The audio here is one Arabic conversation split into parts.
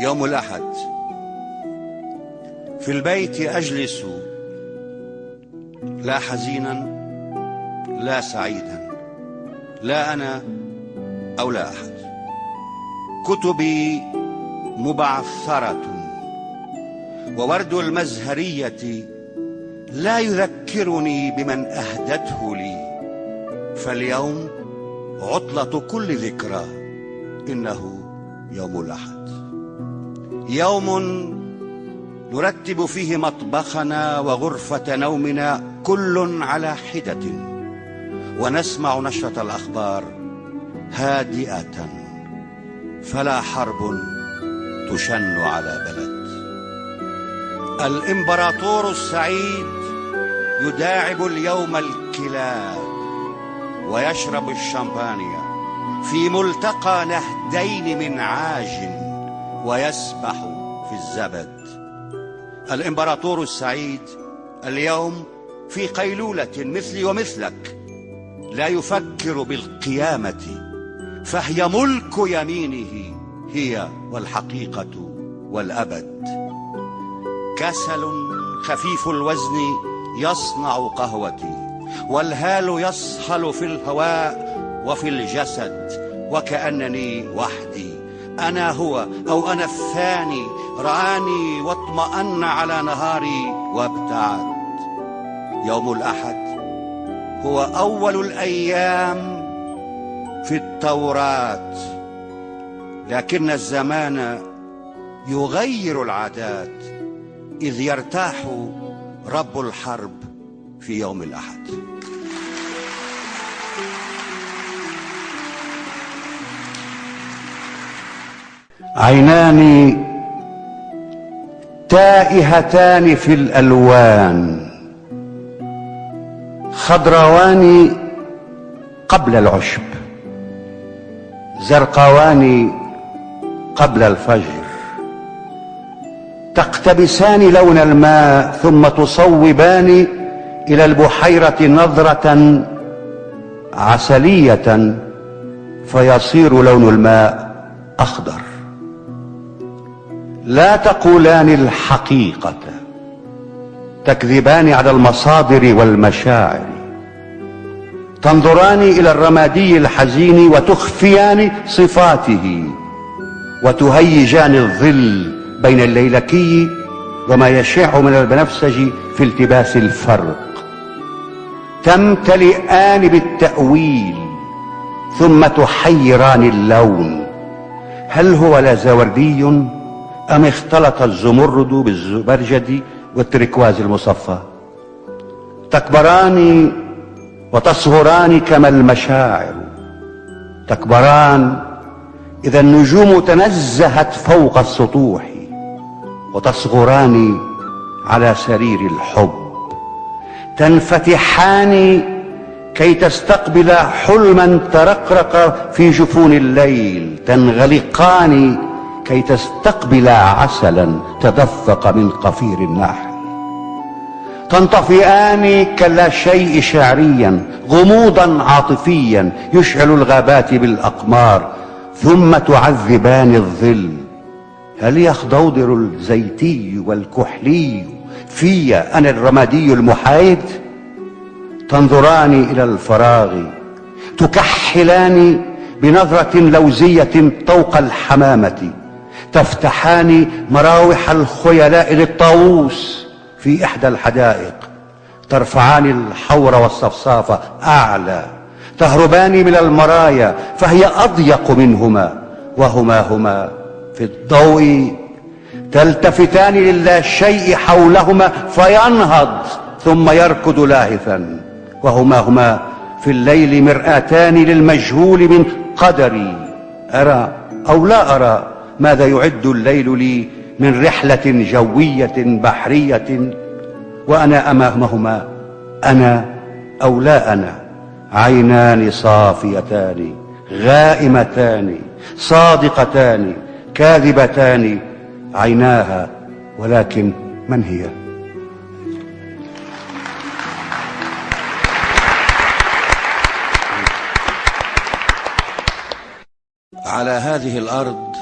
يوم الأحد. في البيت أجلس لا حزينا لا سعيدا لا أنا أو لا أحد. كتبي مبعثرة وورد المزهرية لا يذكرني بمن أهدته لي. فاليوم عطلة كل ذكرى إنه يوم الأحد. يوم نرتب فيه مطبخنا وغرفة نومنا كل على حدة ونسمع نشرة الأخبار هادئة فلا حرب تشن على بلد. الإمبراطور السعيد يداعب اليوم الكلاب ويشرب الشامبانيا في ملتقى نهدين من عاج. ويسبح في الزبد. الإمبراطور السعيد اليوم في قيلولة مثلي ومثلك لا يفكر بالقيامة فهي ملك يمينه هي والحقيقة والأبد. كسل خفيف الوزن يصنع قهوتي والهال يصهل في الهواء وفي الجسد وكأنني وحدي. أنا هو أو أنا الثاني. رآني واطمأن على نهاري وابتعد. يوم الأحد هو أول الأيام في التوراة. لكن الزمان يغير العادات. إذ يرتاح رب الحرب في يوم الأحد. عينان تائهتان في الألوان خضروان قبل العشب زرقوان قبل الفجر تقتبسان لون الماء ثم تصوبان إلى البحيرة نظرة عسلية فيصير لون الماء أخضر. لا تقولان الحقيقة تكذبان على المصادر والمشاعر. تنظران إلى الرمادي الحزين وتخفيان صفاته وتهيجان الظل بين الليلكي وما يشع من البنفسج في التباس الفرق. تمتلئان بالتأويل ثم تحيران اللون. هل هو لازوردي أم اختلط الزمرد بالزبرجد والتركواز المصفى؟ تكبران وتصغران كما المشاعر. تكبران إذا النجوم تنزهت فوق السطوح وتصغران على سرير الحب. تنفتحان كي تستقبل حلما ترقرق في جفون الليل. تنغلقان كي تستقبل عسلا تدفق من قفير النحل تنطفئان كلا شيء شعريا غموضا عاطفيا يشعل الغابات بالأقمار ثم تعذبان الظل. هل يخضوضر الزيتي والكحلي في أنا الرمادي المحايد؟ تنظران إلى الفراغ تكحلان بنظرة لوزية طوق الحمامة. تفتحان مراوح الخيلاء للطاووس في إحدى الحدائق. ترفعان الحور والصفصاف أعلى. تهربان من المرايا فهي أضيق منهما. وهما هما في الضوء. تلتفتان للا شيء حولهما فينهض ثم يركض لاهثا. وهما هما في الليل مرآتان للمجهول من قدري. أرى أو لا أرى؟ ماذا يعد الليل لي من رحلة جوية بحرية؟ وأنا أمامهما أنا أو لا أنا؟ عينان صافيتان غائمتان صادقتان كاذبتان. عيناها ولكن من هي؟ على هذه الأرض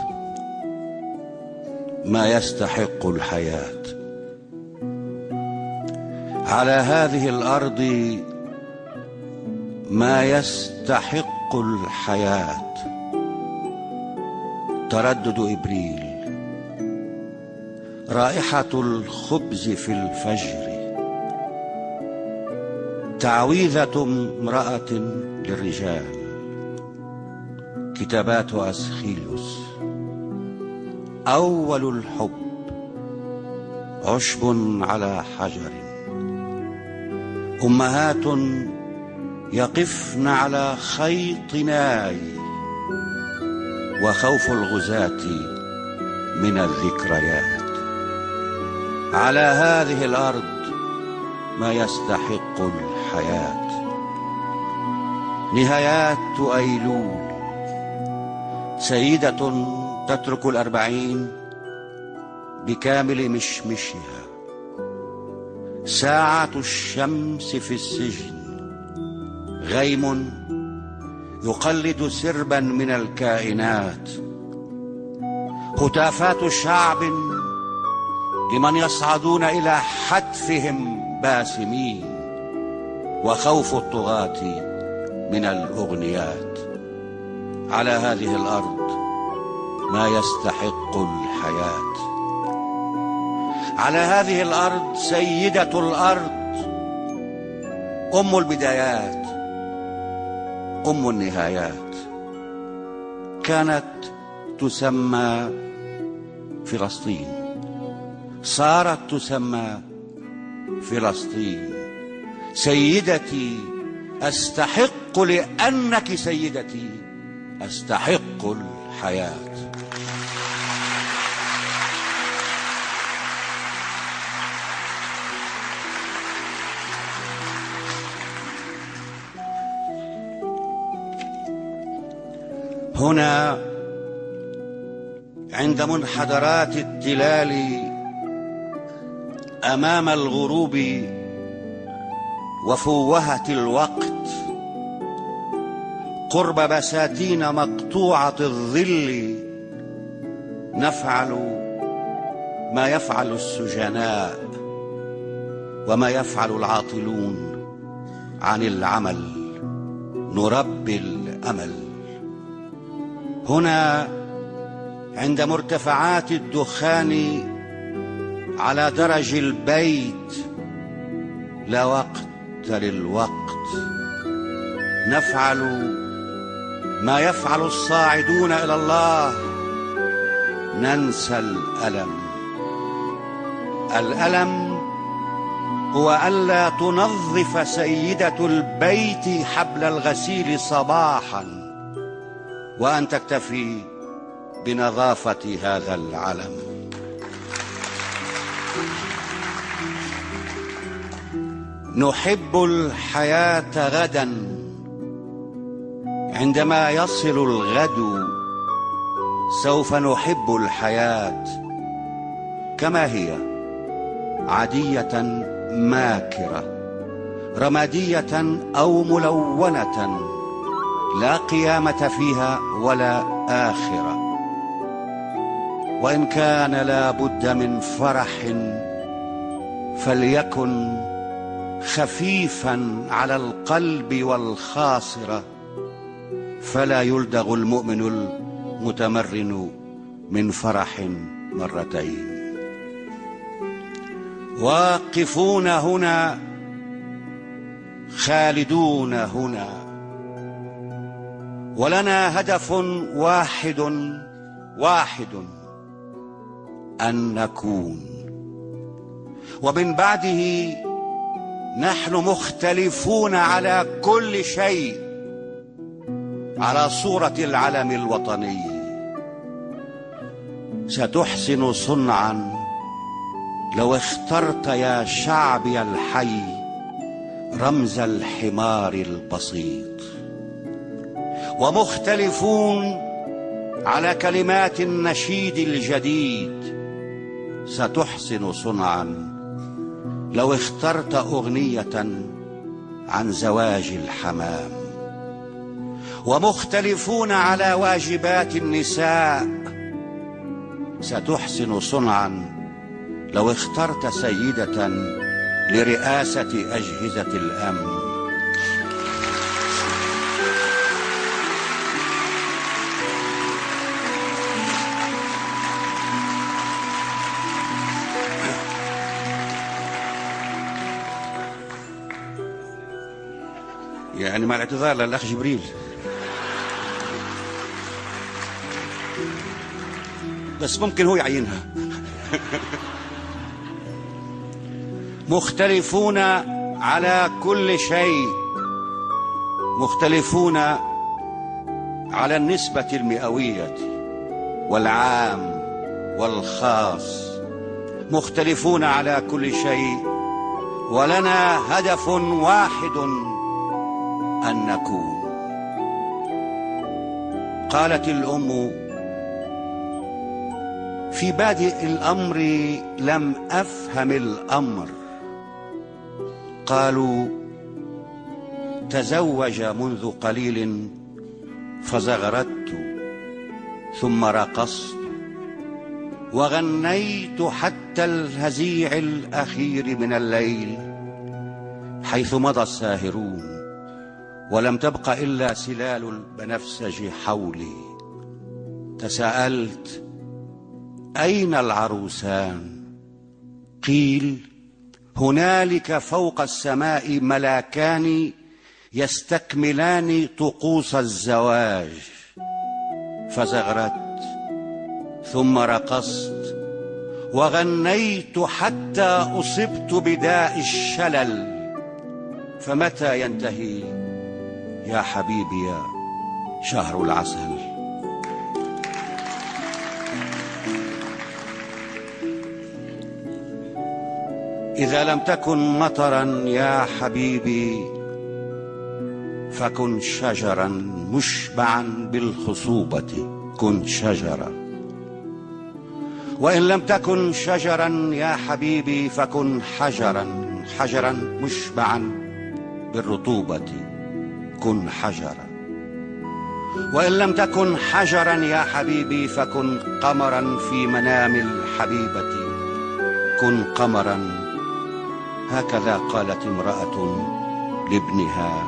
ما يستحق الحياة. على هذه الأرض ما يستحق الحياة. تردد إبريل. رائحة الخبز في الفجر. تعويذة امرأة للرجال. كتابات أسخيلوس أول الحب عشب على حجر. أمهات يقفن على خيط ناي وخوف الغزاة من الذكريات. على هذه الأرض ما يستحق الحياة. نهايات أيلول سيدة تترك الأربعين بكامل مشمشها. ساعة الشمس في السجن غيم يقلد سربا من الكائنات. هتافات شعب لمن يصعدون إلى حتفهم باسمين وخوف الطغاة من الأغنيات. على هذه الأرض ما يستحق الحياة. على هذه الأرض سيدة الأرض أم البدايات أم النهايات. كانت تسمى فلسطين. صارت تسمى فلسطين. سيدتي أستحق لأنك سيدتي أستحق الحياة هنا عند منحدرات التلال أمام الغروب وفوهة الوقت قرب بساتين مقطوعة الظل نفعل ما يفعل السجناء وما يفعل العاطلون عن العمل نربي الأمل. هنا عند مرتفعات الدخان على درج البيت لا وقت للوقت. نفعل ما يفعل الصاعدون إلى الله ننسى الألم. الألم هو الا تنظف سيدة البيت حبل الغسيل صباحا وأن تكتفي بنظافة هذا العلم. نحب الحياة غدا. عندما يصل الغد سوف نحب الحياة كما هي عادية ماكرة رمادية أو ملونة لا قيامة فيها ولا آخرة. وإن كان لا بد من فرح فليكن خفيفا على القلب والخاصرة. فلا يلدغ المؤمن المتمرن من فرح مرتين. واقفون هنا خالدون هنا. ولنا هدف واحد واحد أن نكون. ومن بعده نحن مختلفون على كل شيء. على صورة العلم الوطني. ستحسن صنعا لو اخترت يا شعبي الحي رمز الحمار البسيط. ومختلفون على كلمات النشيد الجديد. ستحسن صنعا لو اخترت أغنية عن زواج الحمام. ومختلفون على واجبات النساء ستحسن صنعا لو اخترت سيدة لرئاسة أجهزة الأمن. يعني مع الاعتذار للأخ جبريل. بس ممكن هو يعينها. مختلفون على كل شيء. مختلفون على النسبة المئوية والعام والخاص. مختلفون على كل شيء. ولنا هدف واحد أن نكون. قالت الأم في بادئ الأمر لم أفهم الأمر. قالوا تزوج منذ قليل فزغردت ثم رقصت وغنيت حتى الهزيع الأخير من الليل حيث مضى الساهرون ولم تبق إلا سلال البنفسج حولي. تساءلت أين العروسان؟ قيل هنالك فوق السماء ملاكان يستكملان طقوس الزواج. فزغرت ثم رقصت وغنيت حتى أصبت بداء الشلل. فمتى ينتهي يا حبيبي شهر العسل؟ إذا لم تكن مطرا يا حبيبي فكن شجرا مشبعا بالخصوبة كن شجرا. وإن لم تكن شجرا يا حبيبي فكن حجرا حجرا مشبعا بالرطوبة كن حجرا. وإن لم تكن حجرا يا حبيبي فكن قمرا في منام الحبيبة كن قمرا هكذا قالت امرأة لابنها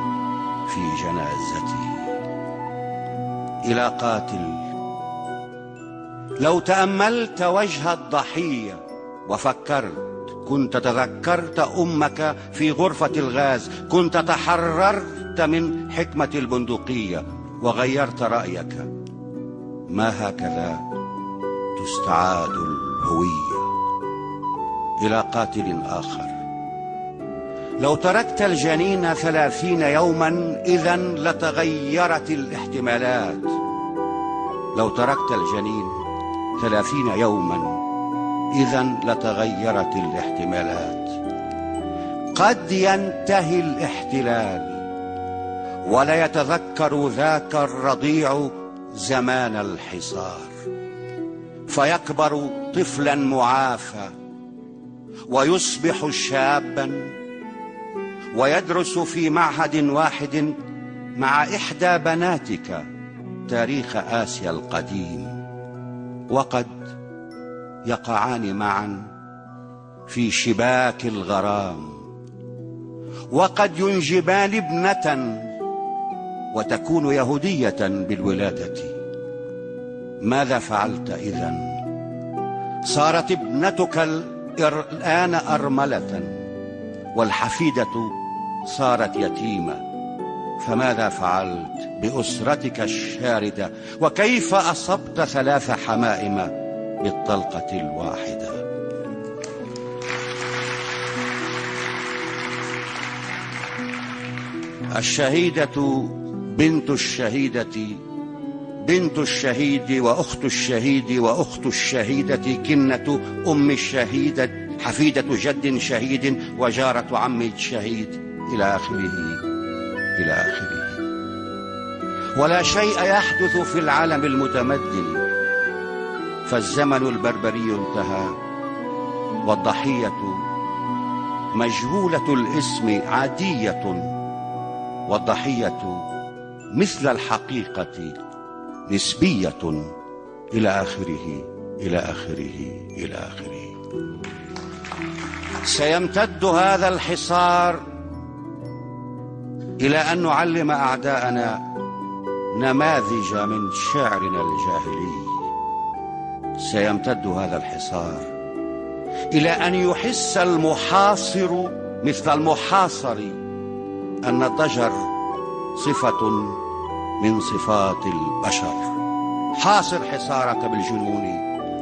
في جنازته. إلى قاتل. لو تأملت وجه الضحية وفكرت كنت تذكرت أمك في غرفة الغاز كنت تحررت من حكمة البندقية وغيرت رأيك. ما هكذا تستعاد الهوية إلى قاتل آخر. لو تركت الجنين ثلاثين يوما إذا لتغيرت الاحتمالات. لو تركت الجنين ثلاثين يوما إذا لتغيرت الاحتمالات. قد ينتهي الاحتلال ولا يتذكر ذاك الرضيع زمان الحصار. فيكبر طفلا معافى ويصبح شابا ويدرس في معهد واحد مع إحدى بناتك تاريخ آسيا القديم. وقد يقعان معا في شباك الغرام. وقد ينجبان ابنة وتكون يهودية بالولادة. ماذا فعلت إذن؟ صارت ابنتك الآن أرملة. والحفيدة صارت يتيمة. فماذا فعلت بأسرتك الشاردة؟ وكيف أصبت ثلاث حمائم بالطلقة الواحدة؟ الشهيدة بنت الشهيدة بنت الشهيد وأخت الشهيد وأخت الشهيدة كنة أم الشهيدة حفيدة جد شهيد وجارة عم شهيد إلى آخره إلى آخره. ولا شيء يحدث في العالم المتمدن فالزمن البربري انتهى والضحية مجهولة الاسم عادية والضحية مثل الحقيقة نسبية إلى آخره إلى آخره إلى آخره. سيمتد هذا الحصار إلى أن نعلم أعداءنا نماذج من شعرنا الجاهلي. سيمتد هذا الحصار إلى أن يحس المحاصر مثل المحاصر أن الضجر صفة من صفات البشر. حاصر حصارك بالجنون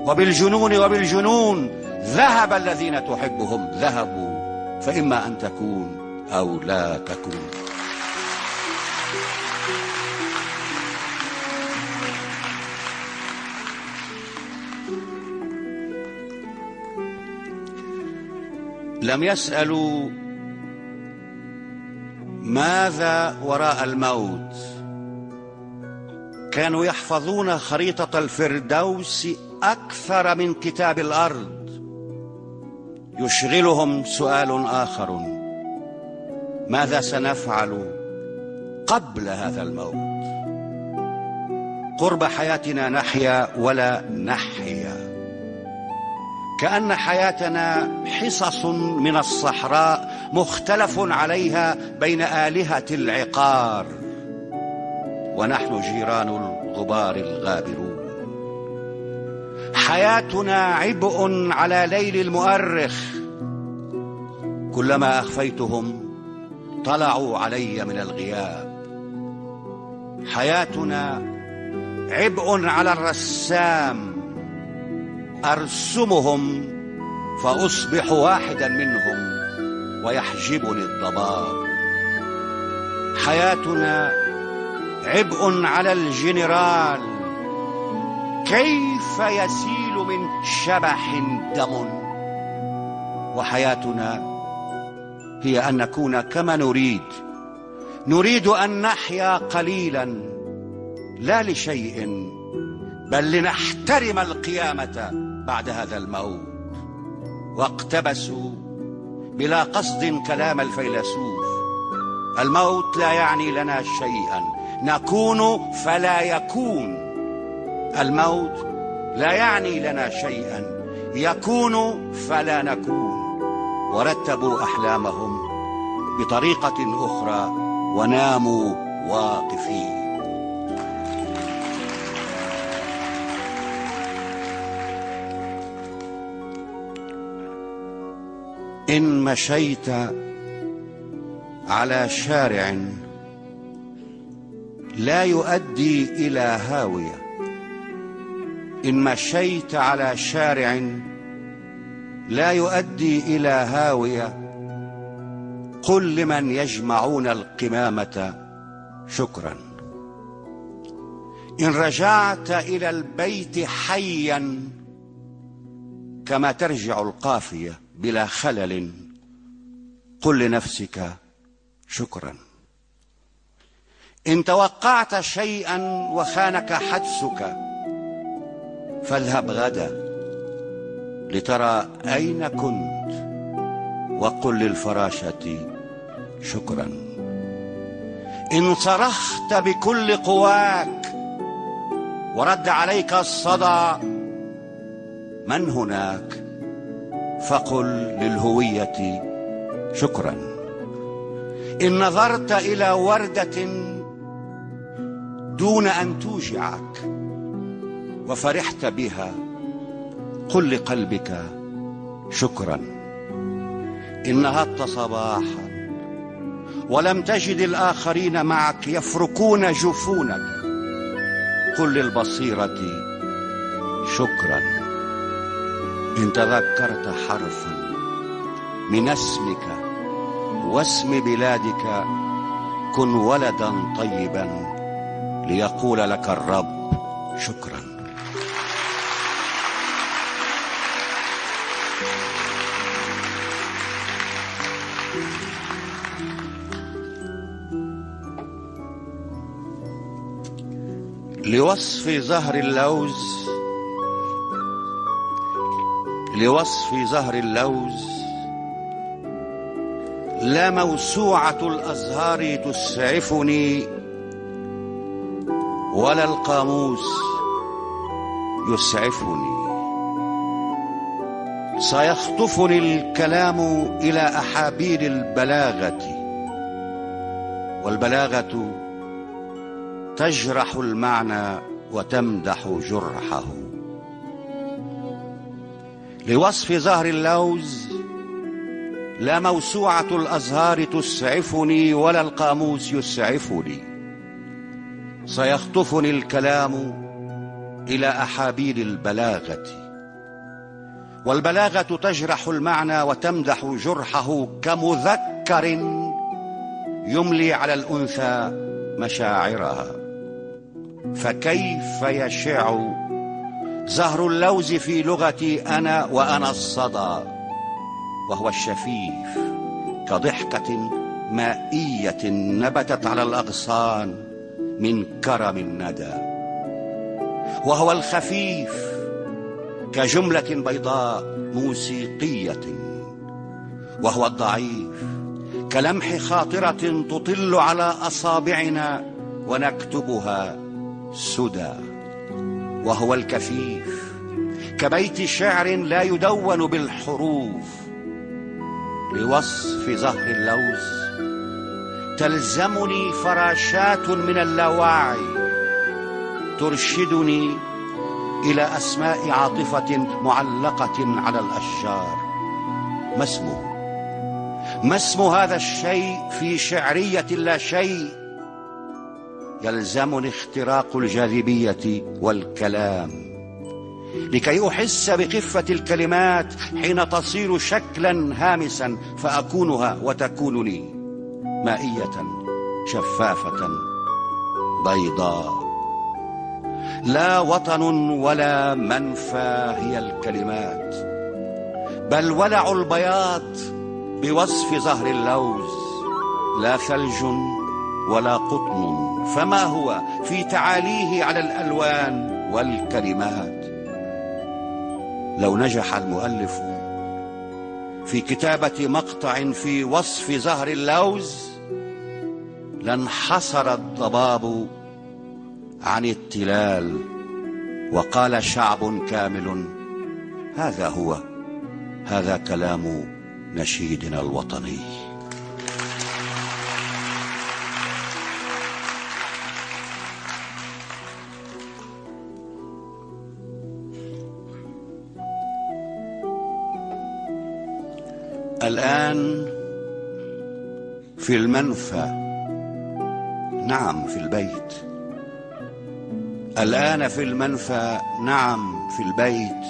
وبالجنون وبالجنون. ذهب الذين تحبهم ذهبوا فإما أن تكون أو لا تكون. لم يسألوا ماذا وراء الموت. كانوا يحفظون خريطة الفردوس أكثر من كتاب الأرض. يشغلهم سؤال آخر. ماذا سنفعل قبل هذا الموت؟ قرب حياتنا نحيا ولا نحيا. كأن حياتنا حصص من الصحراء مختلف عليها بين آلهة العقار. ونحن جيران الغبار الغابرون. حياتنا عبء على ليل المؤرخ. كلما أخفيتهم طلعوا علي من الغياب. حياتنا عبء على الرسام. أرسمهم فأصبح واحدا منهم ويحجبني الضباب. حياتنا عبء على الجنرال. كيف يسيل من شبح دم؟ وحياتنا هي أن نكون كما نريد. نريد أن نحيا قليلا لا لشيء بل لنحترم القيامة بعد هذا الموت. واقتبسوا بلا قصد كلام الفيلسوف. الموت لا يعني لنا شيئا. نكون فلا يكون. الموت لا يعني لنا شيئا يكون فلا نكون. ورتبوا أحلامهم بطريقة أخرى وناموا واقفين. إن مشيت على شارع لا يؤدي إلى هاوية إن مشيت على شارع لا يؤدي إلى هاوية قل لمن يجمعون القمامة شكرا. إن رجعت إلى البيت حيا كما ترجع القافية بلا خلل قل لنفسك شكرا. إن توقعت شيئا وخانك حدسك فاذهب غدا لترى أين كنت وقل للفراشة شكرا. إن صرخت بكل قواك ورد عليك الصدى من هناك؟ فقل للهوية شكرا. إن نظرت إلى وردة دون أن توجعك وفرحت بها. قل لقلبك شكرا. نهضت صباحا ولم تجد الآخرين معك يفركون جفونك. قل للبصيرة شكرا. إن تذكرت حرفا من اسمك واسم بلادك كن ولدا طيبا ليقول لك الرب شكرا. لوصف زهر اللوز. لوصف زهر اللوز. لا موسوعة الأزهار تسعفني ولا القاموس يسعفني. سيخطفني الكلام إلى احابيل البلاغة والبلاغة تجرح المعنى وتمدح جرحه. لوصف زهر اللوز لا موسوعة الأزهار تسعفني ولا القاموس يسعفني. سيخطفني الكلام إلى أحابيل البلاغة. والبلاغة تجرح المعنى وتمدح جرحه كمذكر يملي على الأنثى مشاعرها. فكيف يشع زهر اللوز في لغتي أنا وأنا الصدى؟ وهو الشفيف كضحكة مائية نبتت على الأغصان من كرم الندى. وهو الخفيف كجملة بيضاء موسيقية. وهو الضعيف كلمح خاطرة تطل على أصابعنا ونكتبها سدى وهو الكفيف كبيت شعر لا يدون بالحروف لوصف زهر اللوز تلزمني فراشات من اللاوعي ترشدني إلى أسماء عاطفة معلقة على الأشجار. ما اسمه؟ ما اسم هذا الشيء في شعرية لا شيء؟ يلزمني اختراق الجاذبية والكلام. لكي أحس بخفه الكلمات حين تصير شكلا هامسا فأكونها وتكونني مائية شفافة بيضاء. لا وطن ولا منفى هي الكلمات بل ولع البياض بوصف زهر اللوز. لا ثلج ولا قطن فما هو في تعاليه على الألوان والكلمات؟ لو نجح المؤلف في كتابة مقطع في وصف زهر اللوز لانحصر الضباب عن التلال وقال شعب كامل هذا هو هذا كلام نشيدنا الوطني. الآن في المنفى. نعم في البيت. الآن في المنفى. نعم في البيت.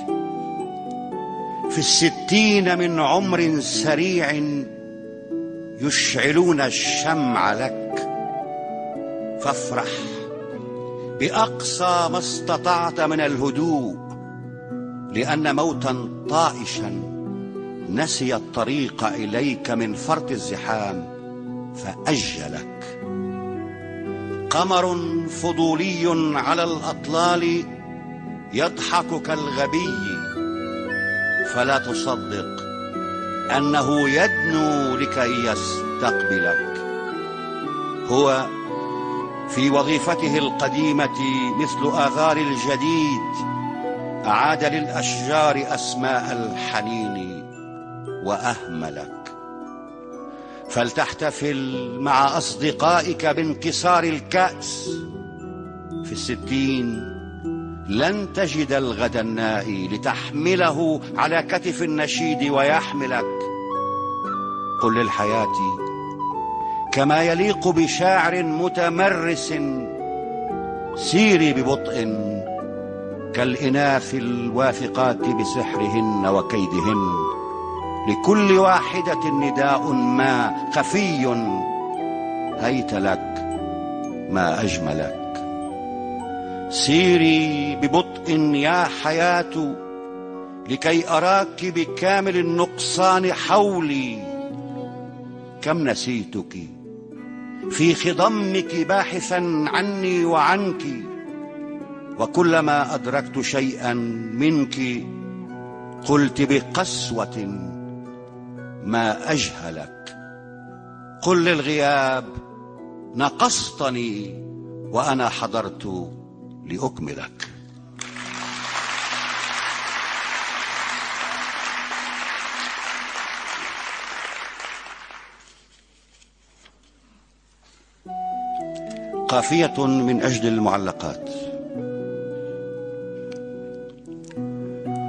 في الستين من عمر سريع يشعلون الشمع لك. فافرح. بأقصى ما استطعت من الهدوء لأن موتا طائشا. نسي الطريق إليك من فرط الزحام فأجلك. قمر فضولي على الأطلال يضحك كالغبي فلا تصدق أنه يدنو لكي يستقبلك. هو في وظيفته القديمة مثل آغار الجديد أعاد للأشجار أسماء الحنين. وأهملك. فلتحتفل مع أصدقائك بانكسار الكأس. في الستين لن تجد الغد النائي لتحمله على كتف النشيد ويحملك. قل للحياة كما يليق بشاعر متمرس سيري ببطء كالإناث الواثقات بسحرهن وكيدهن. لكل واحدة نداء ما خفي هيت لك ما أجملك. سيري ببطء يا حياة لكي أراك بكامل النقصان حولي. كم نسيتك في خضمك باحثا عني وعنك وكلما أدركت شيئا منك قلت بقسوة ما أجهلك. قل للغياب نقصتني وأنا حضرت لأكملك. قافية من أجل المعلقات.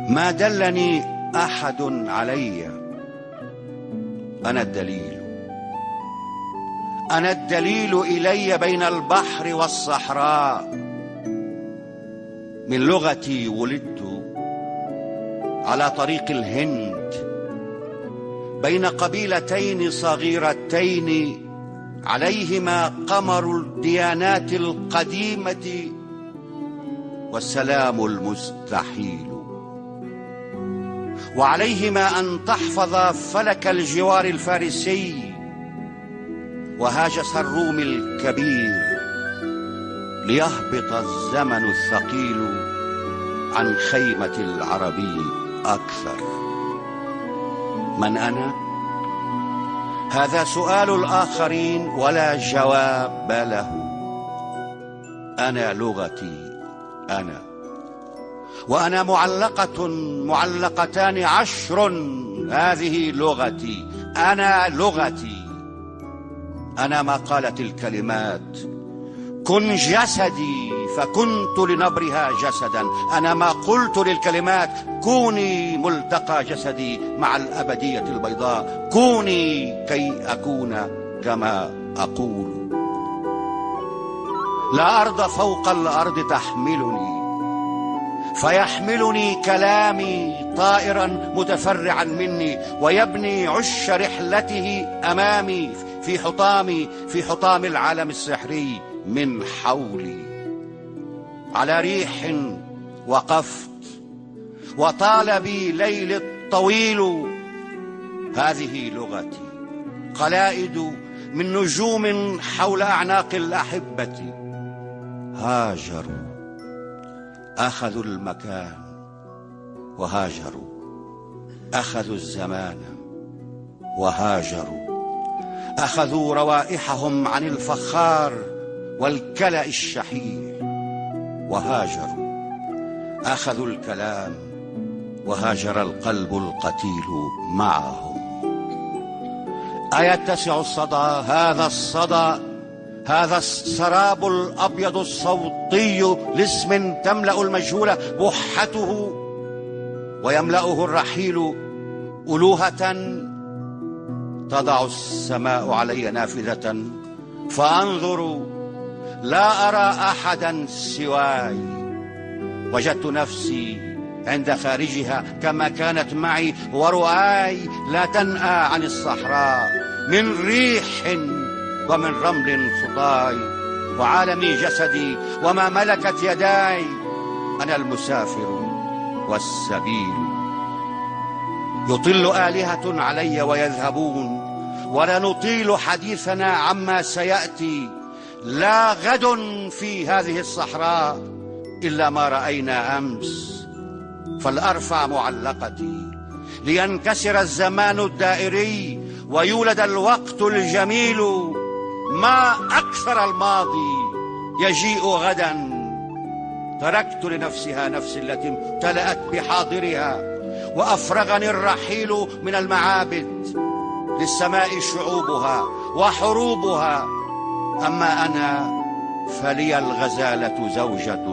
ما دلني أحد عليّ أنا الدليل. أنا الدليل إلي بين البحر والصحراء. من لغتي ولدت على طريق الهند. بين قبيلتين صغيرتين عليهما قمر الديانات القديمة والسلام المستحيل. وعليهما أن تحفظ فلك الجوار الفارسي وهاجس الروم الكبير ليهبط الزمن الثقيل عن خيمة العربي أكثر. من أنا؟ هذا سؤال الآخرين ولا جواب له. أنا لغتي أنا. وأنا معلقة معلقتان عشر هذه لغتي. أنا لغتي. أنا ما قالت الكلمات. كن جسدي فكنت لنبرها جسدا. أنا ما قلت للكلمات كوني ملتقى جسدي مع الأبدية البيضاء. كوني كي أكون كما أقول. لا أرض فوق الأرض تحملني. فيحملني كلامي طائرا متفرعا مني ويبني عش رحلته أمامي في حطامي في حطام العالم السحري من حولي. على ريح وقفت وطال بي ليل الطويل. هذه لغتي قلائد من نجوم حول أعناق الأحبة. هاجروا. أخذوا المكان وهاجروا. أخذوا الزمان وهاجروا. أخذوا روائحهم عن الفخار والكلأ الشحيح وهاجروا. أخذوا الكلام وهاجر القلب القتيل معهم. أيتسع الصدى هذا الصدى هذا السراب الأبيض الصوتي لاسم تملأ المجهول بحته ويملأه الرحيل ألوهة تضع السماء علي نافذة. فانظر لا أرى أحدا سواي. وجدت نفسي عند خارجها كما كانت معي ورؤاي لا تنأى عن الصحراء من ريح ومن رمل خطاي وعالمي جسدي وما ملكت يداي أنا المسافر والسبيل. يطل آلهة علي ويذهبون ولا نطيل حديثنا عما سيأتي. لا غد في هذه الصحراء إلا ما رأينا أمس. فلأرفع معلقتي لينكسر الزمان الدائري ويولد الوقت الجميل ما أكثر الماضي يجيء غدا. تركت لنفسها نفس التي امتلأت بحاضرها وأفرغني الرحيل من المعابد. للسماء شعوبها وحروبها. أما أنا فلي الغزالة زوجة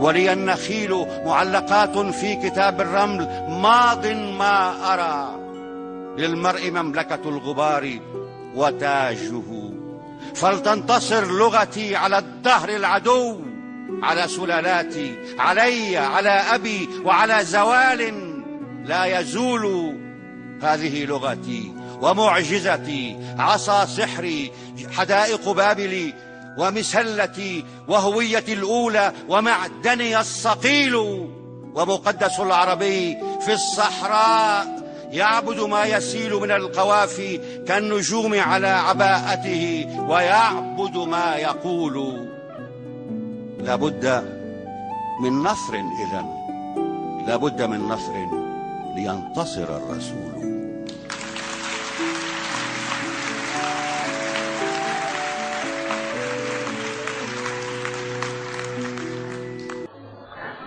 ولي النخيل معلقات في كتاب الرمل. ماض ما أرى للمرء مملكة الغبار وتاجه. فلتنتصر لغتي على الدهر العدو على سلالاتي علي على أبي وعلى زوال لا يزول هذه لغتي ومعجزتي عصا سحري حدائق بابلي ومسلتي وهويتي الأولى ومعدني الصقيل ومقدس العربي في الصحراء. يعبد ما يسيل من القوافي كالنجوم على عباءته ويعبد ما يقول. لابد من نصر إذا لابد من نصر لينتصر الرسول.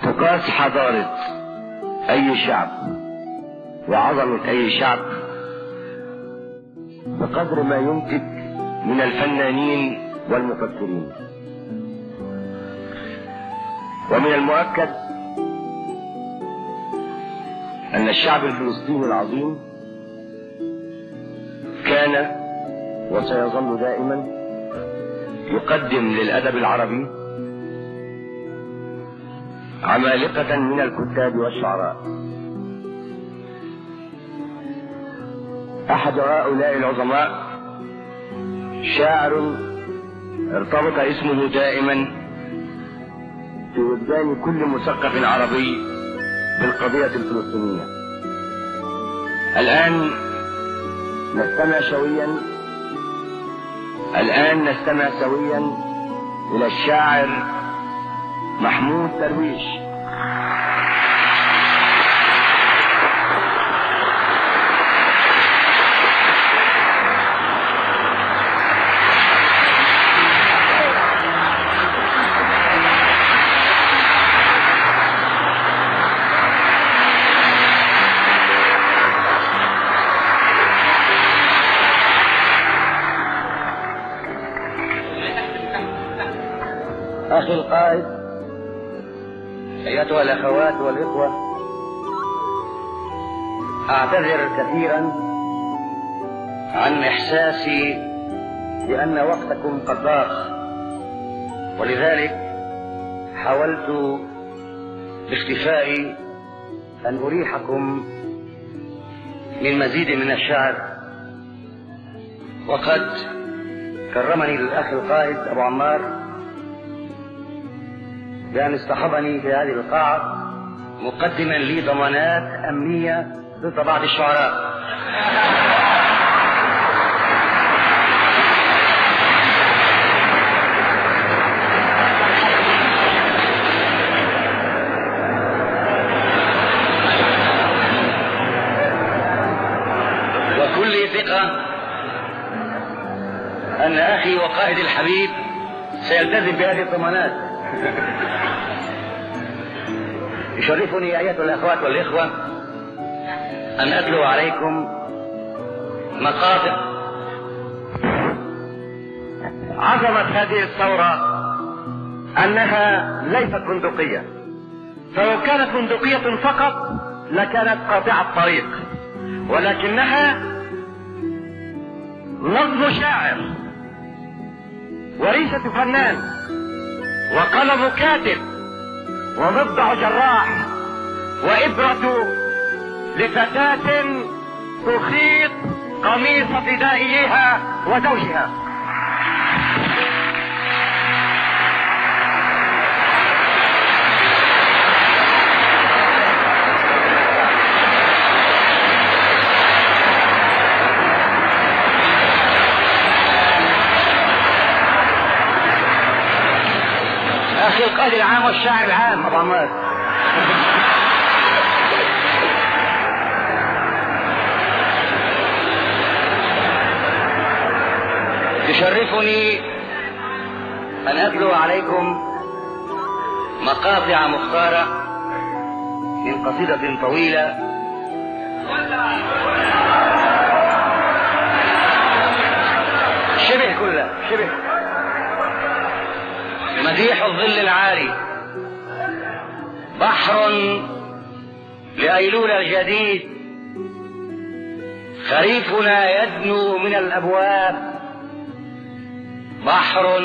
تقاس حضارة أي شعب؟ وعظمة أي شعب بقدر ما ينتج من الفنانين والمفكرين. ومن المؤكد أن الشعب الفلسطيني العظيم كان وسيظل دائما يقدم للأدب العربي عمالقة من الكتاب والشعراء. أحد هؤلاء العظماء شاعر ارتبط اسمه دائما في وجدان كل مثقف عربي بالقضية الفلسطينية. الآن نستمع شويا الآن نستمع سويا إلى الشاعر محمود درويش. أخي القائد. أيتها الأخوات والإخوة أعتذر كثيرا عن إحساسي بأن وقتكم قد ضاق ولذلك حاولت باختفائي أن أريحكم من مزيد من الشعر. وقد كرمني الأخ القائد أبو عمار بأن اصطحبني في هذه القاعة مقدما لي ضمانات أمنية ضد بعض الشعراء. وكل ثقة أن أخي وقائد الحبيب سيلتزم بهذه الضمانات. يشرفني أيها الأخوات والإخوة أن أتلو عليكم مقاطع عظمة هذه الثورة أنها ليست بندقية. فلو كانت بندقية فقط لكانت قاطعة طريق ولكنها نظم شاعر وريشة فنان وقلم كاتب ومضجع جراح وإبرة لفتاة تخيط قميص فدائيها وزوجها. القائد العام والشاعر العام. عمار يشرفني أن أتلو عليكم مقاطع مختارة من قصيدة طويلة. شبه كلها شبه. مديح الظل العالي. بحر لأيلول الجديد. خريفنا يدنو من الأبواب. بحر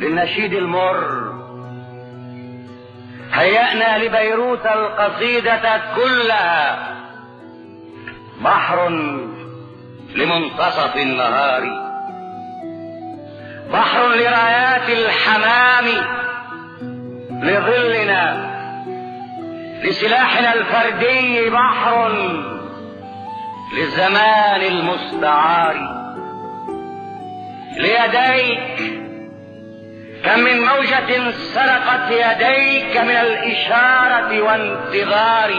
للنشيد المر. هيأنا لبيروت القصيدة كلها. بحر لمنتصف النهار. بحر لرايات الحمام لظلنا لسلاحنا الفردي بحر للزمان المستعار. ليديك كم من موجة سرقت يديك من الإشارة وانتظار.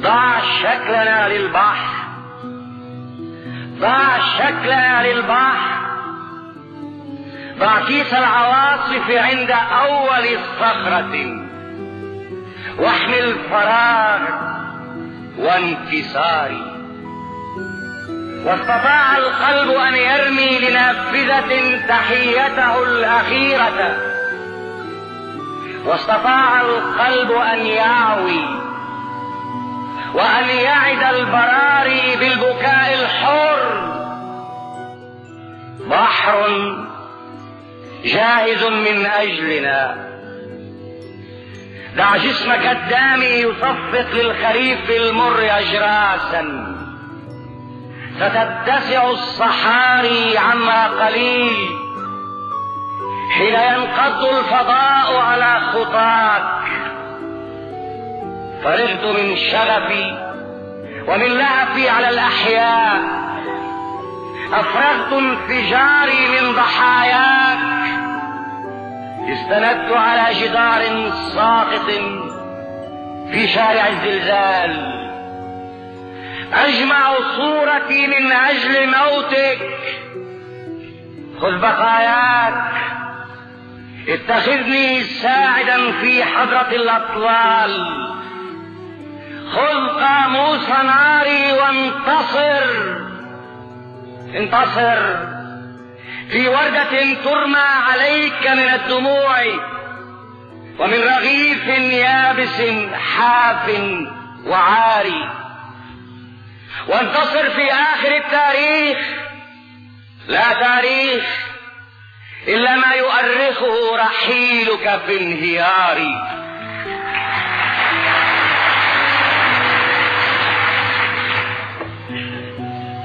ضع شكلنا للبحر ضع شكلنا للبحر. ضع كيس العواصف عند أول صخرة. واحمل فراغ وانكسار. واستطاع القلب أن يرمي لنافذة تحيته الأخيرة. واستطاع القلب أن يعوي. وأن يعد البراري بالبكاء الحر. بحر جاهز من أجلنا. دع جسمك الدامي يصفق للخريف المر أجراسا. ستتسع الصحاري عما قليل. حين ينقض الفضاء على خطاك. فرغت من شغفي ومن لهفي على الأحياء. أفرغت انفجاري من ضحاياك. استندت على جدار ساقط في شارع الزلزال. أجمع صورتي من أجل موتك. خذ بقاياك. اتخذني ساعدا في حضرة الاطلال خذ قاموس ناري وانتصر. انتصر. في وردة ترمى عليك من الدموع ومن رغيف يابس حاف وعاري وانتصر في آخر التاريخ. لا تاريخ إلا ما يؤرخه رحيلك في انهيار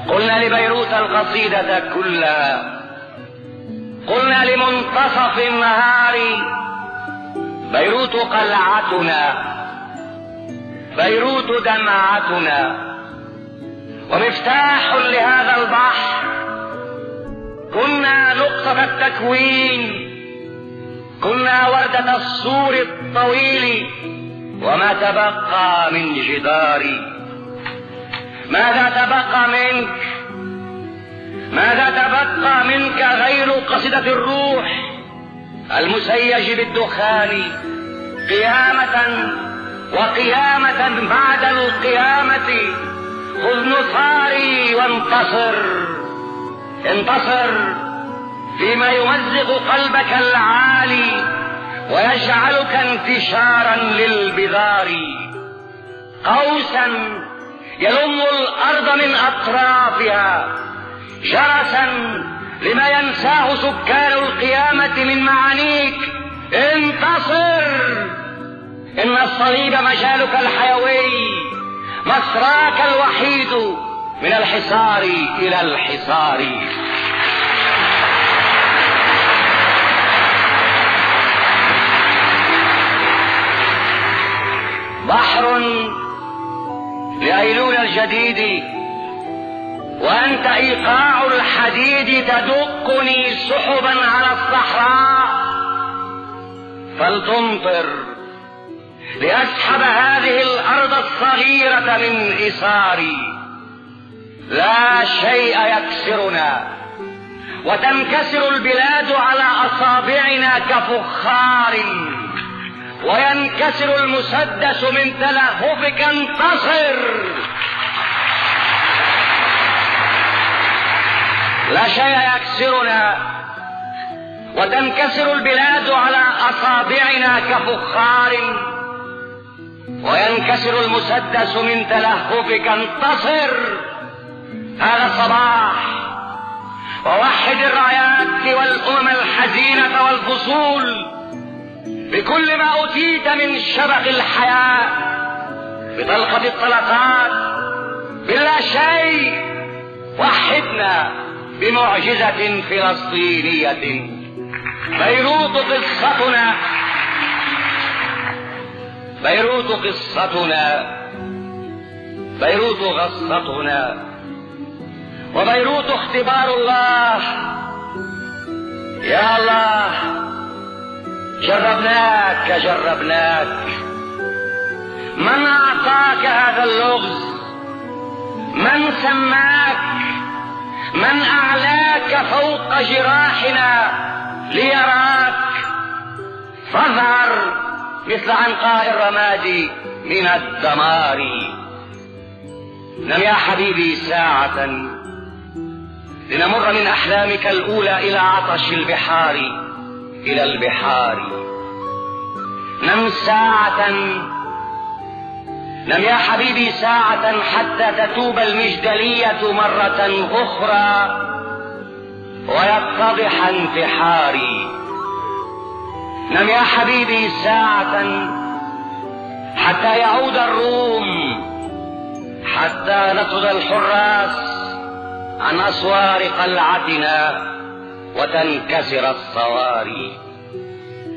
قلنا لبيروت القصيدة كلها قلنا لمنتصف النهار بيروت قلعتنا بيروت دمعتنا. ومفتاح لهذا البحر كنا نقطة التكوين كنا وردة السور الطويل وما تبقى من جداري ماذا تبقى منك؟ ماذا تبقى منك غير قصيدة الروح المسيج بالدخان قيامة وقيامة بعد القيامة؟ خذ نصاري وانتصر انتصر فيما يمزق قلبك العالي ويجعلك انتشارا للبذار. قوسا يلم الأرض من أطرافها جرسا لما ينساه سكان القيامة من معانيك. انتصر! إن الصليب مجالك الحيوي مسراك الوحيد من الحصار إلى الحصار. بحر لأيلول الجديد وأنت إيقاع الحديد تدقني سحبا على الصحراء. فلتمطر لأسحب هذه الأرض الصغيرة من إثاري لا شيء يكسرنا وتنكسر البلاد على أصابعنا كفخار. وينكسر المسدس من تلهفك انتصر. لا شيء يكسرنا وتنكسر البلاد على أصابعنا كفخار. وينكسر المسدس من تلهفك انتصر! هذا الصباح ووحد الرايات والأمم الحزينة والفصول بكل ما أوتيت من شبق الحياة. بطلقة الطلقات. بلا شيء. وحدنا. بمعجزة فلسطينية. بيروت قصتنا. بيروت قصتنا. بيروت غصتنا. وبيروت اختبار الله. يا الله جربناك جربناك. من أعطاك هذا اللغز؟ من سماك؟ من أعلاك فوق جراحنا ليراك. فاظهر مثل عنقاء الرماد من الدمار. نم يا حبيبي ساعة لنمر من أحلامك الأولى إلى عطش البحار إلى البحار. نم ساعة نم يا حبيبي ساعة حتى تتوب المجدلية مرة أخرى ويتضح انتحاري نم يا حبيبي ساعة حتى يعود الروم حتى نطرد الحراس عن أسوار قلعتنا وتنكسر الصواري.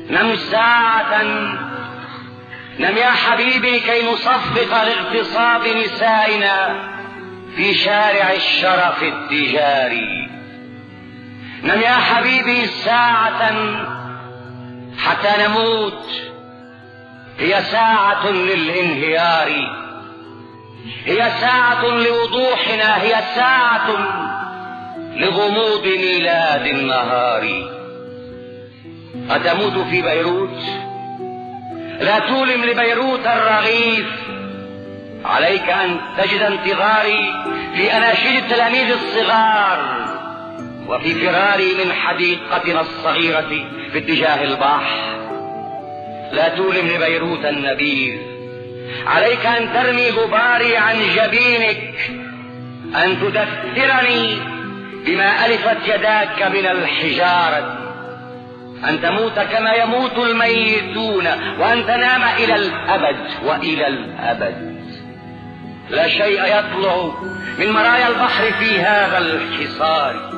نم ساعة نم يا حبيبي كي نصفق لاغتصاب نسائنا في شارع الشرف التجاري. نم يا حبيبي ساعة حتى نموت هي ساعة للانهيار. هي ساعة لوضوحنا هي ساعة لغموض ميلاد النهار. أتموت في بيروت؟ لا تولم لبيروت الرغيف. عليك أن تجد انتظاري في أناشيد التلاميذ الصغار وفي فراري من حديقتنا الصغيرة في اتجاه البحر. لا تولم لبيروت النبيذ. عليك أن ترمي غباري عن جبينك. أن تدثرني بما ألفت يداك من الحجارة. أن تموت كما يموت الميتون وأن تنام إلى الأبد وإلى الأبد. لا شيء يطلع من مرايا البحر في هذا الحصار.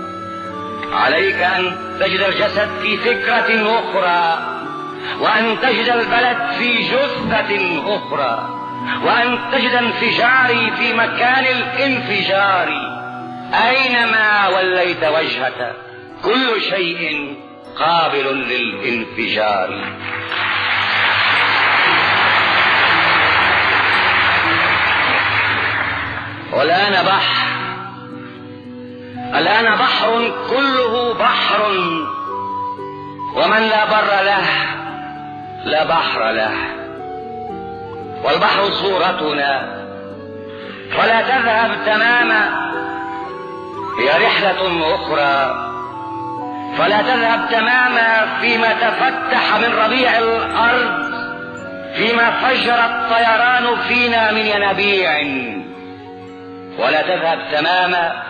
عليك أن تجد الجسد في فكرة أخرى وأن تجد البلد في جثة أخرى وأن تجد انفجاري في مكان الانفجار. أينما وليت وجهك كل شيء قابل للانفجار. والآن بحر. الآن بحر كله بحر. ومن لا بر له لا بحر له. والبحر صورتنا. فلا تذهب تماما. هي رحلة أخرى. فلا تذهب تماما فيما تفتح من ربيع الأرض فيما فجر الطيران فينا من ينابيع. ولا تذهب تماما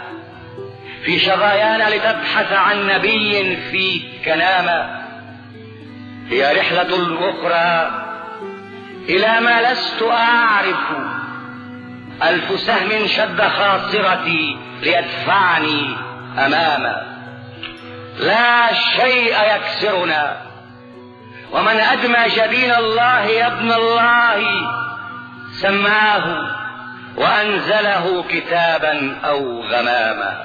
في شظايانا لتبحث عن نبي في كنامة هي رحلة أخرى إلى ما لست أعرف. ألف سهم شد خاصرتي ليدفعني أمامه لا شيء يكسرنا. ومن أدمى جبين الله يا ابن الله سماه وأنزله كتابا أو غماما.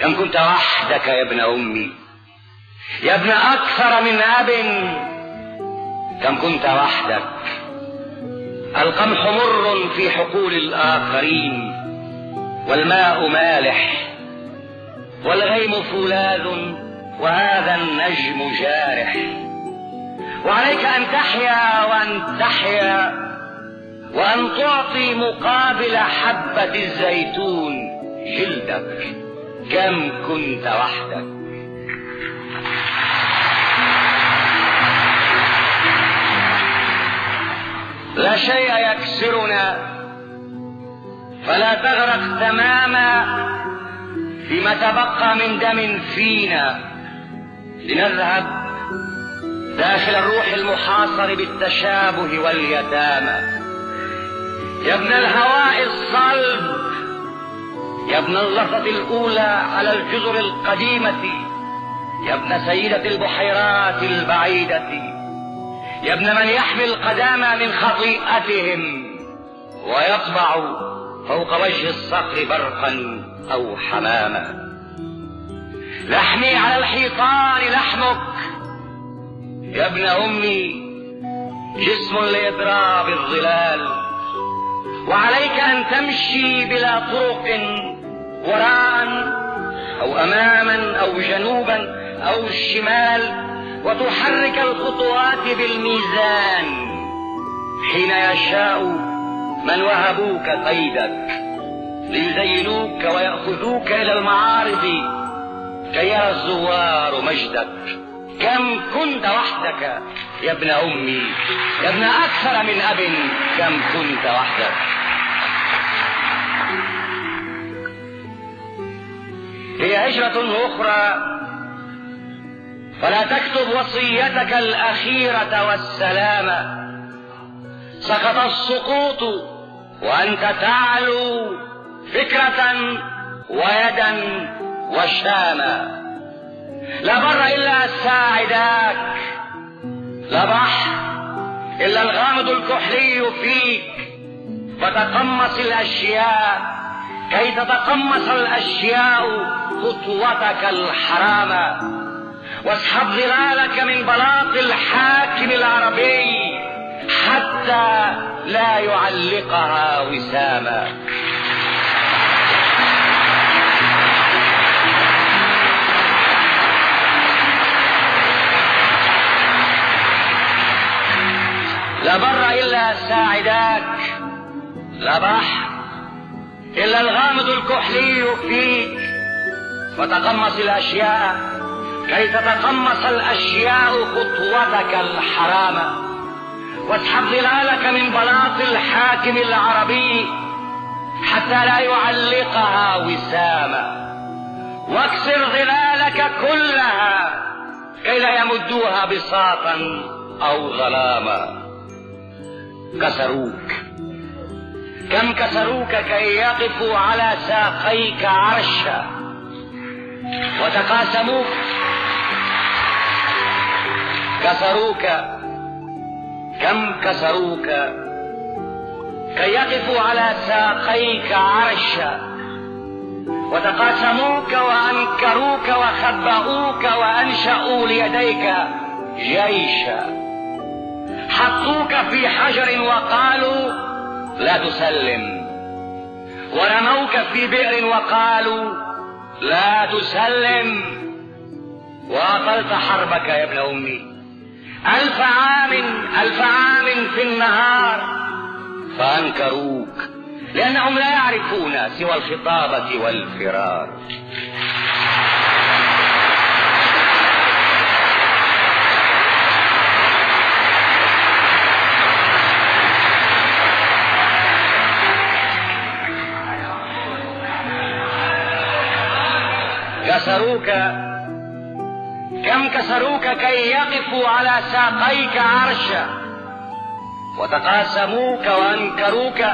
كم كنت وحدك يا ابن أمي يا ابن أكثر من أب كم كنت وحدك. القمح مر في حقول الآخرين والماء مالح. والغيم فولاذ وهذا النجم جارح. وعليك أن تحيا وأن تحيا وأن تعطي مقابل حبة الزيتون جلدك كم كنت وحدك. لا شيء يكسرنا فلا تغرق تماما فيما تبقى من دم فينا. لنذهب داخل الروح المحاصر بالتشابه واليتامى. يا ابن الهواء الصلب يا ابن اللحظة الأولى على الجزر القديمة يا ابن سيدة البحيرات البعيدة يا ابن من يحمي القدامى من خطيئتهم ويطبع فوق وجه الصخر برقا أو حماما. لحمي على الحيطان لحمك. يا ابن أمي جسم لإضراب الظلال. وعليك أن تمشي بلا طرق وراء أو أماما أو جنوبا أو الشمال وتحرك الخطوات بالميزان. حين يشاء من وهبوك قيدك ليزينوك ويأخذوك إلى المعارض كي الزوار مجدك. كم كنت وحدك يا ابن أمي يا ابن أكثر من أب كم كنت وحدك. هي هجرة أخرى. فلا تكتب وصيتك الأخيرة والسلامة. سقط السقوط وأنت تعلو فكرة ويدا وشاما. لا بر إلا ساعداك. لا بحر إلا الغامض الكحلي فيك. فتقمص الأشياء كي تتقمص الأشياء خطوتك الحرامة واسحب ظلالك من بلاط الحاكم العربي. حتى لا يعلقها وساما. لا بر إلا ساعداك. لا بحر إلا الغامض الكحلي فيك وتقمص الأشياء كي تتقمص الأشياء خطوتك الحرامة. واسحب ظلالك من بلاط الحاكم العربي حتى لا يعلقها وساما. واكسر ظلالك كلها كي لا يمدوها بساطا أو ظلاما. كسروك. كم كسروك كي يقفوا على ساقيك عرشا. وتقاسموك. كسروك. كم كسروك كي يقفوا على ساقيك عرشا وتقاسموك وأنكروك وخبؤوك وأنشأوا ليديك جيشا حطوك في حجر وقالوا لا تسلم. ورموك في بئر وقالوا لا تسلم. واطلت حربك يا ابن أمي. الف عام الف عام في النهار. فأنكروك لانهم لا يعرفون سوى الخطابة والفرار. كسروك كم كسروك كي يقفوا على ساقيك عرشا وتقاسموك وأنكروك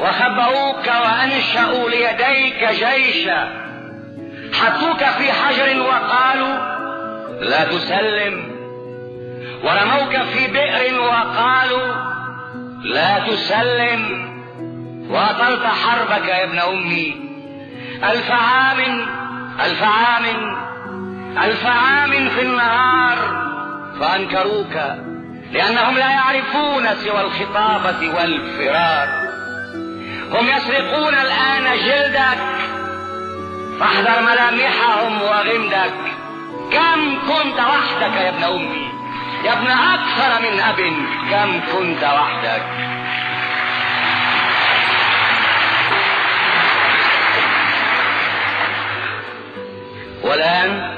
وخبؤوك وأنشأوا ليديك جيشا حطوك في حجر وقالوا لا تسلم ورموك في بئر وقالوا لا تسلم واطلت حربك يا ابن أمي. ألف عام ألف عام. ألف عام في النهار فأنكروك لأنهم لا يعرفون سوى الخطابة والفرار. هم يسرقون الآن جلدك فاحذر ملامحهم وغمدك. كم كنت وحدك يا ابن أمي؟ يا ابن أكثر من أب كم كنت وحدك؟ والآن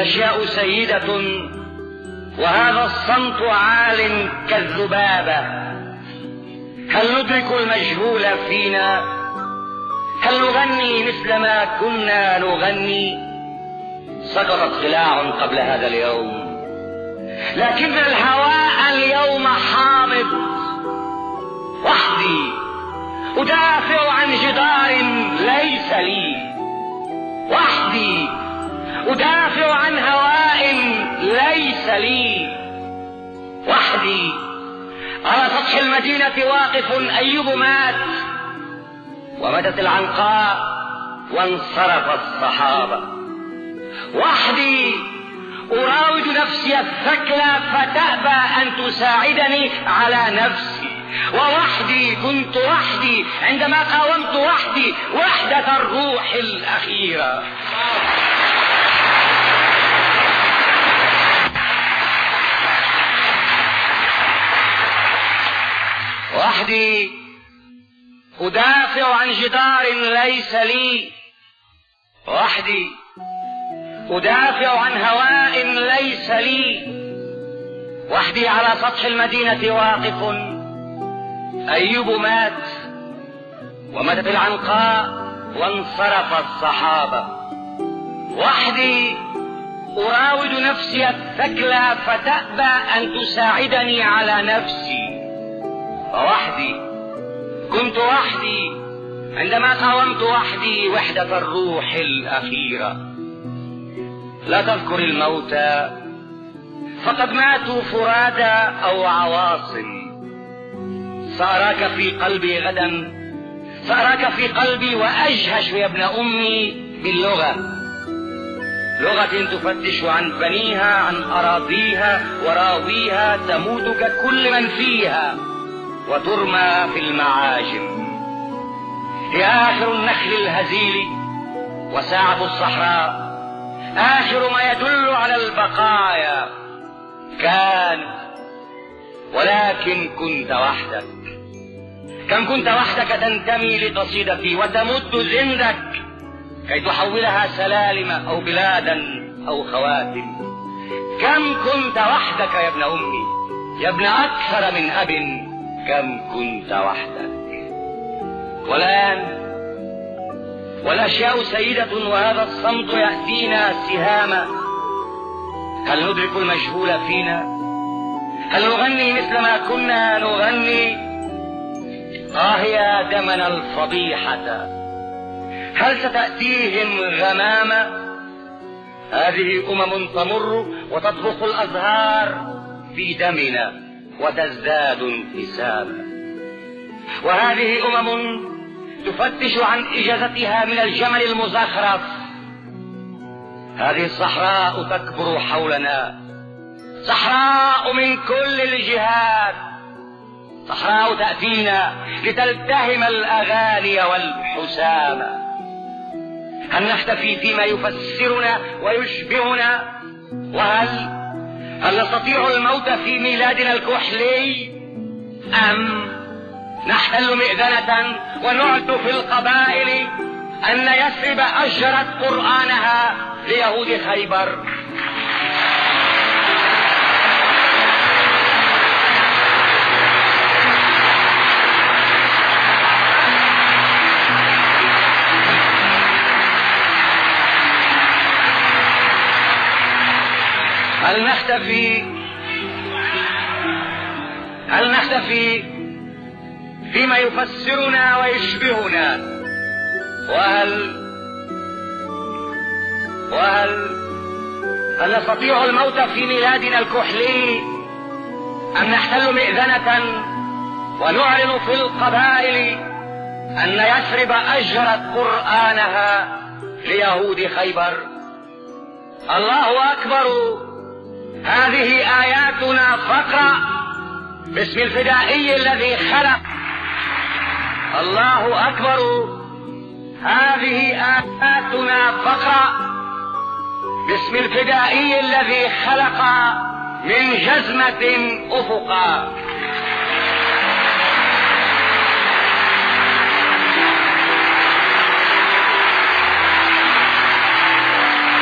والأشياء سيدة وهذا الصمت عال كالذبابة هل ندرك المجهول فينا؟ هل نغني مثل ما كنا نغني؟ سقطت خلاع قبل هذا اليوم. لكن الهواء اليوم حامض. وحدي أدافع عن جدار ليس لي. وحدي أدافع عن هواء ليس لي وحدي. على سطح المدينة واقف أيوب مات ومدت العنقاء وانصرف الصحابة. وحدي أراود نفسي الثكلى فتأبى أن تساعدني على نفسي. ووحدي كنت وحدي عندما قاومت وحدي وحدة الروح الأخيرة. وحدي أدافع عن جدار ليس لي. وحدي أدافع عن هواء ليس لي. وحدي على سطح المدينة واقف. أيوب مات وماتت العنقاء وانصرف الصحابة. وحدي أراود نفسي الثكلى فتأبى أن تساعدني على نفسي. فوحدي كنت وحدي. عندما قاومت وحدي وحدة الروح الأخيرة. لا تذكر الموتى فقد ماتوا فرادى أو عواصم. سأراك في قلبي غدا. سأراك في قلبي وأجهش يا ابن أمي باللغة. لغة تفتش عن بنيها عن أراضيها وراويها تموت ككل من فيها. وترمى في المعاجم. هي آخر النخل الهزيل وساعة الصحراء. آخر ما يدل على البقايا. كان ولكن كنت وحدك. كم كنت وحدك تنتمي لقصيدتي وتمد زندك كي تحولها سلالم أو بلادا أو خواتم. كم كنت وحدك يا ابن أمي؟ يا ابن أكثر من أب. كم كنت وحدك. والآن والأشياء سيدة وهذا الصمت يأتينا سهاما. هل ندرك المجهول فينا؟ هل نغني مثل ما كنا نغني؟ آه يا دمنا الفضيحة هل ستأتيهم غمامة هذه أمم تمر وتطبخ الأزهار في دمنا. وتزداد انتسابا وهذه أمم تفتش عن إجازتها من الجمل المزخرف. هذه الصحراء تكبر حولنا. صحراء من كل الجهات صحراء تأتينا لتلتهم الأغاني والحسام. هل نحتفي فيما يفسرنا ويشبهنا؟ وهل هل نستطيع الموت في ميلادنا الكحلي؟ أم نحتل مئذنة ونعد في القبائل أن يثرب أجرت قرآنها ليهود خيبر؟ هل نختفي؟ هل نختفي فيما يفسرنا ويشبهنا؟ وهل وهل هل نستطيع الموت في ميلادنا الكحلي؟ أم نحتل مئذنة ونعلن في القبائل أن يثرب أجرت قرآنها ليهود خيبر؟ الله أكبر! هذه آياتنا فقرأ باسم الفدائي الذي خلق. الله أكبر. هذه آياتنا فقرأ باسم الفدائي الذي خلق من جزمة أفقا.